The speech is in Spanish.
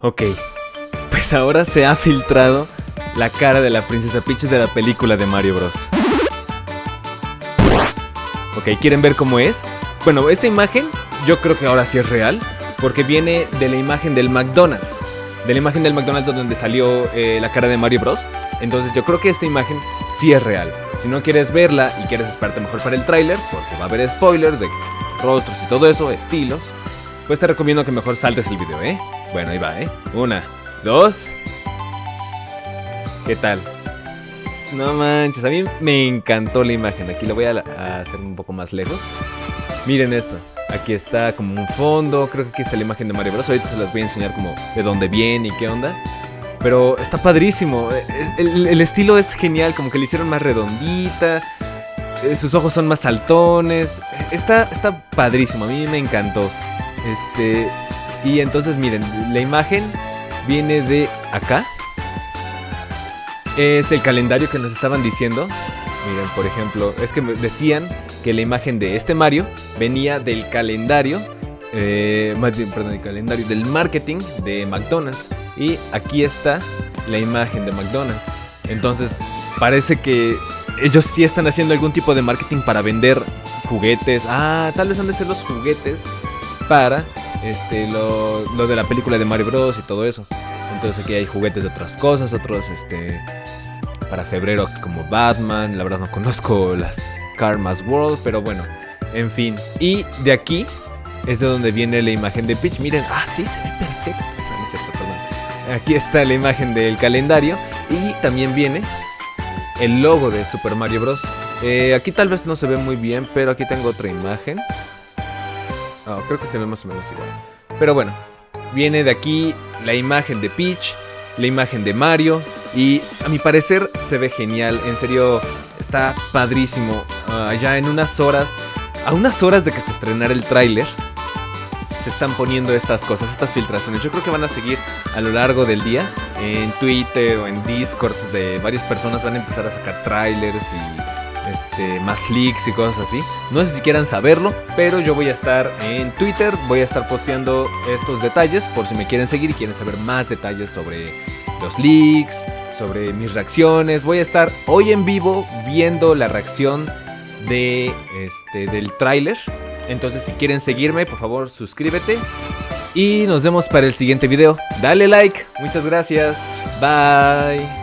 Ok, pues ahora se ha filtrado la cara de la princesa Peach de la película de Mario Bros. Ok, ¿quieren ver cómo es? Bueno, esta imagen yo creo que ahora sí es real, porque viene de la imagen del McDonald's. De la imagen del McDonald's donde salió eh, la cara de Mario Bros. Entonces yo creo que esta imagen sí es real. Si no quieres verla y quieres esperarte mejor para el tráiler, porque va a haber spoilers de rostros y todo eso, estilos, pues te recomiendo que mejor saltes el video, ¿eh? Bueno, ahí va, ¿eh? Una, dos... ¿Qué tal? No manches, a mí me encantó la imagen. Aquí lo voy a, hacer un poco más lejos. Miren esto. Aquí está como un fondo. Creo que aquí está la imagen de Mario Bros. Ahorita se las voy a enseñar como de dónde viene y qué onda. Pero está padrísimo. El, el, estilo es genial. Como que le hicieron más redondita. Eh, sus ojos son más saltones. Está, está padrísimo. A mí me encantó. Este. Y entonces miren, la imagen viene de acá. Es el calendario que nos estaban diciendo. Miren, por ejemplo, es que decían que la imagen de este Mario venía del calendario. Eh, perdón, el calendario del marketing de McDonald's. Y aquí está la imagen de McDonald's. Entonces, parece que ellos sí están haciendo algún tipo de marketing para vender juguetes. Ah, tal vez han de ser los juguetes para este, lo, lo, de la película de Mario Bros. y todo eso. Entonces aquí hay juguetes de otras cosas, otros este, para febrero como Batman. La verdad no conozco las Karma's World, pero bueno, en fin. Y de aquí es de donde viene la imagen de Peach. Miren, ah, sí, se ve perfecto. Perdón. Aquí está la imagen del calendario y también viene el logo de Super Mario Bros. Eh, aquí tal vez no se ve muy bien, pero aquí tengo otra imagen. Oh, creo que se ve más o menos igual. Pero bueno, viene de aquí la imagen de Peach, la imagen de Mario. Y a mi parecer se ve genial. En serio, está padrísimo. Uh, ya en unas horas, a unas horas de que se estrenara el tráiler, se están poniendo estas cosas, estas filtraciones. Yo creo que van a seguir a lo largo del día. En Twitter o en Discords de varias personas van a empezar a sacar trailers y este, más leaks y cosas así. No sé si quieran saberlo, pero yo voy a estar en Twitter, voy a estar posteando estos detalles por si me quieren seguir y quieren saber más detalles sobre los leaks, sobre mis reacciones. Voy a estar hoy en vivo viendo la reacción de este del tráiler. Entonces si quieren seguirme, por favor suscríbete. Y nos vemos para el siguiente video. Dale like. Muchas gracias. Bye.